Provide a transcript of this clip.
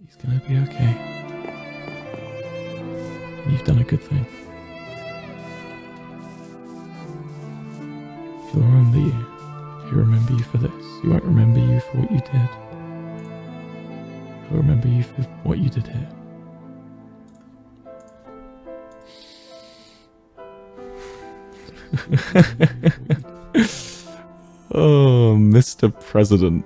He's gonna be okay. You've done a good thing. He'll remember you. He'll remember you for this. He won't remember you for what you did. He'll remember you for what you did here. oh, Mr. President.